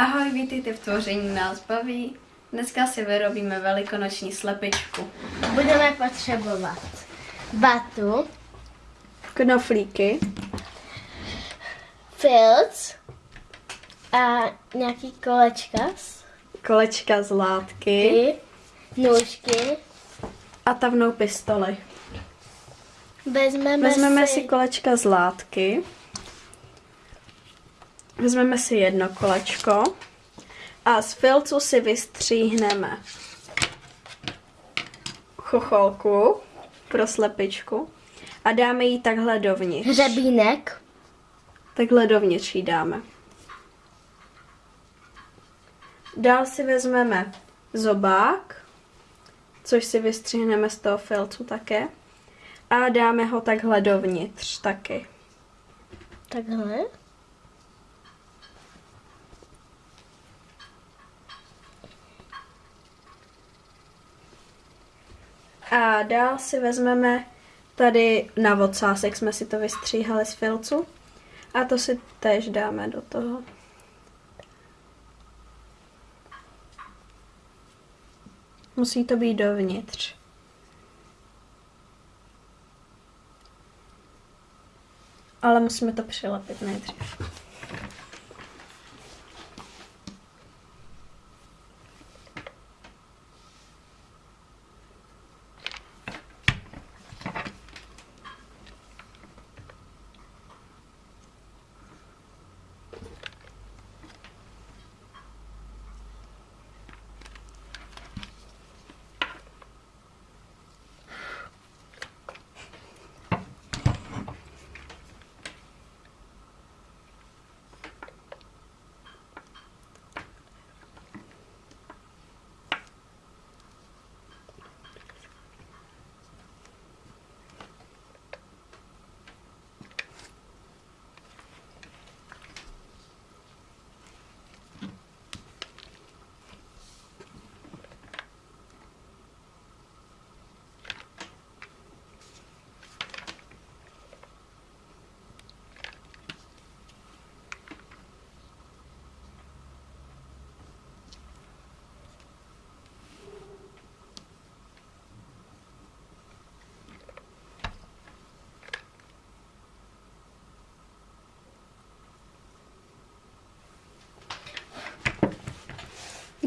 Ahoj, vítejte v tvoření nás baví. Dneska si vyrobíme velikonoční slepičku. Budeme potřebovat vatu, Knoflíky, filc a nějaký kolečka, kolečka z látky i nůžky. a tavnou pistoli. Vezmeme, Vezmeme si, si kolečka z látky. Vezmeme si jedno kolečko a z filcu si vystříhneme chocholku pro slepičku a dáme ji takhle dovnitř. hřebínek, Takhle dovnitř ji dáme. Dál si vezmeme zobák, což si vystřihneme z toho filcu také. A dáme ho takhle dovnitř taky. takhle. A dál si vezmeme tady na vocásek, jsme si to vystříhali z filcu. A to si též dáme do toho. Musí to být dovnitř. Ale musíme to přilepit nejdřív.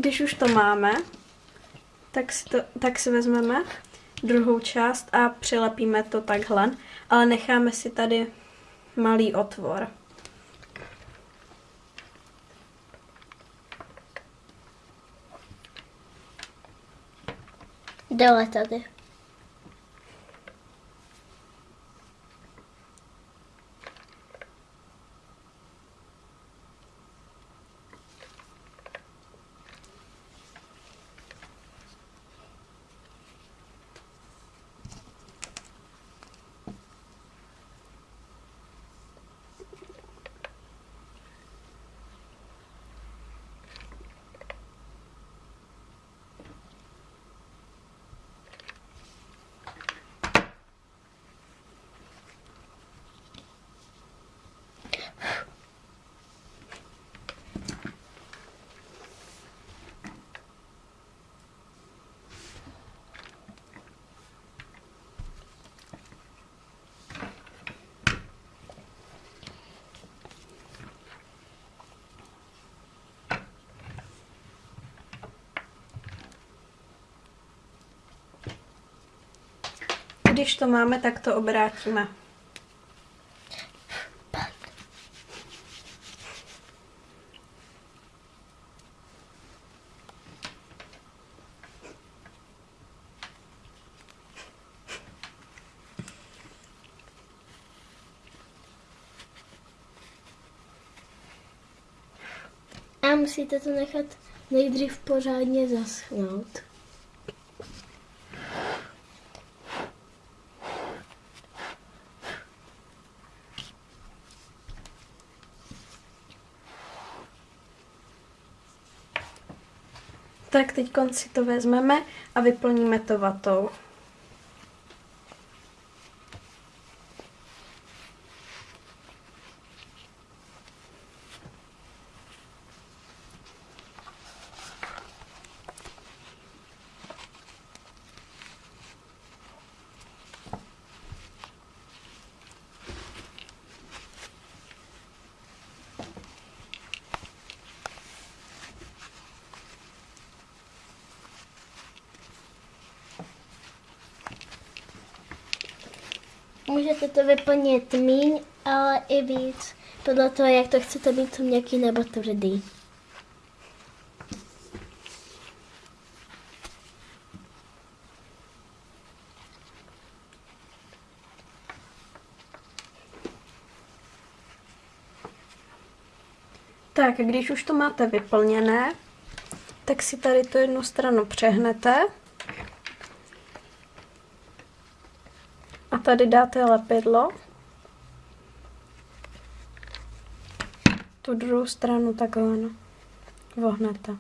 Když už to máme, tak si, to, tak si vezmeme druhou část a přilepíme to takhle, ale necháme si tady malý otvor. Dole tady. Když to máme, tak to obrátíme. A musíte to nechat nejdřív pořádně zaschnout. Tak teď si to vezmeme a vyplníme to vatou. Můžete to vyplnit míň, ale i víc. Podle toho, jak to chcete mít měkký nebo tvrdý. Tak, když už to máte vyplněné, tak si tady tu jednu stranu přehnete. Tady dáte lepidlo. Tu druhou stranu takhle no, vohnete.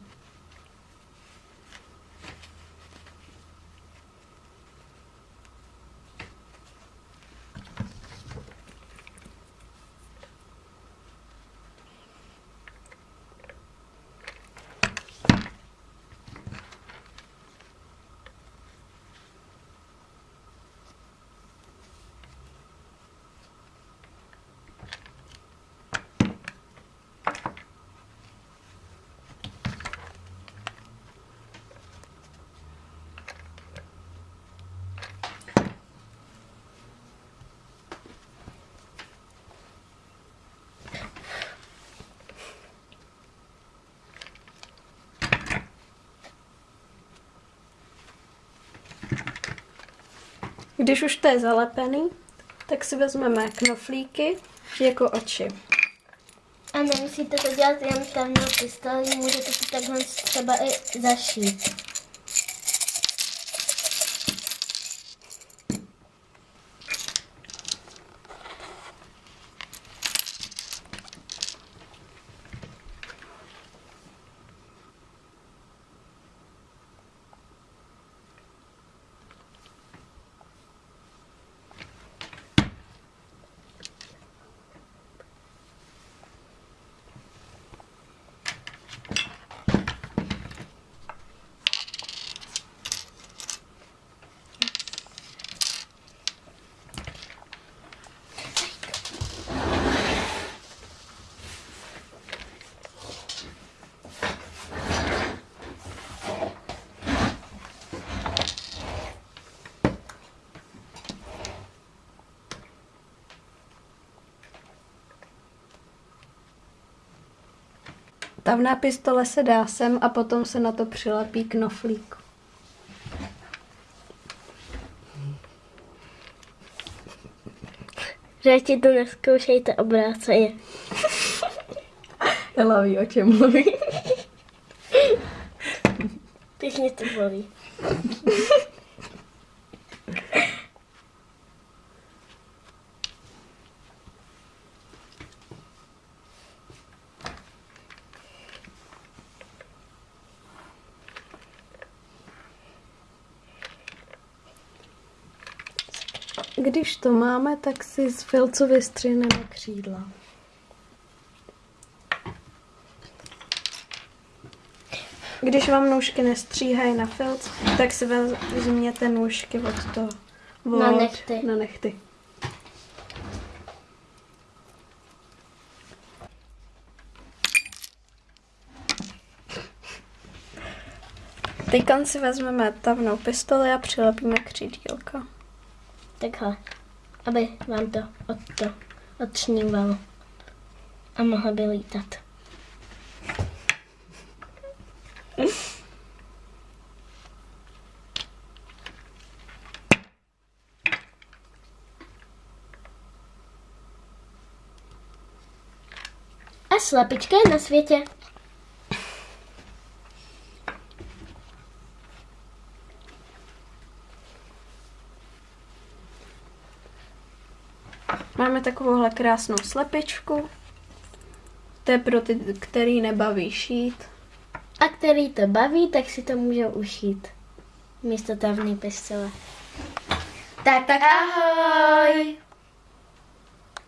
Když už to je zalepený, tak si vezmeme knoflíky jako oči. A nemusíte to dělat jen pevnou pistolí, můžete si takhle třeba i zašít. Tavná pistole se dá sem a potom se na to přilepí knoflík. Radši to neskoušejte obráceně. Ela ví, o čem mluví. Teď mě to bolí. Když to máme, tak si z filcu vystřihneme křídla. Když vám nůžky nestříhají na filc, tak si vezměte nůžky od toho. Od, Na nechty. Na nechty. Teď si vezmeme tavnou pistoli a přilepíme křídílka. Takhle, aby vám to od to odšnívalo a mohla by lítat. A slepička je na světě. Máme takovouhle krásnou slepičku. To je pro ty, který nebaví šít. A který to baví, tak si to můžou ušít. Místo tavný pistole. Tak, tak ahoj!